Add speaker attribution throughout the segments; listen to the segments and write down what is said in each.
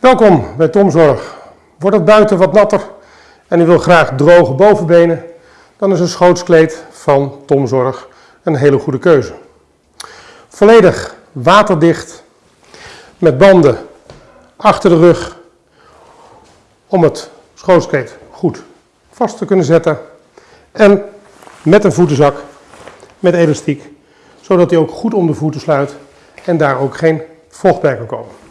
Speaker 1: Welkom bij Tomzorg. Wordt het buiten wat natter en u wil graag droge bovenbenen, dan is een schootskleed van Tomzorg een hele goede keuze. Volledig waterdicht, met banden achter de rug, om het schootskleed goed vast te kunnen zetten. En met een voetenzak, met elastiek, zodat hij ook goed om de voeten sluit en daar ook geen vocht bij kan komen.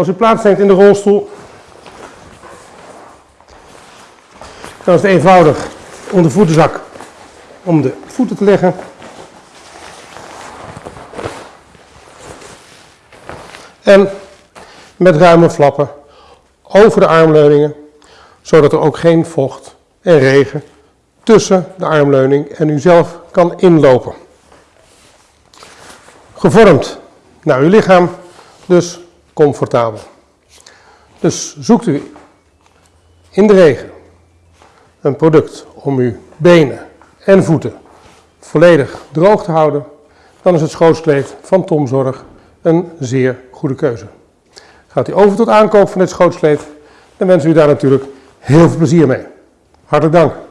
Speaker 1: Als u plaatsneemt in de rolstoel, dan is het eenvoudig om de voetenzak om de voeten te leggen. En met ruime flappen over de armleuningen, zodat er ook geen vocht en regen tussen de armleuning en u zelf kan inlopen. Gevormd naar uw lichaam, dus comfortabel. Dus zoekt u in de regen een product om uw benen en voeten volledig droog te houden, dan is het schootskleed van Tomzorg een zeer goede keuze. Gaat u over tot aankoop van dit schootskleed, dan wensen we u daar natuurlijk heel veel plezier mee. Hartelijk dank.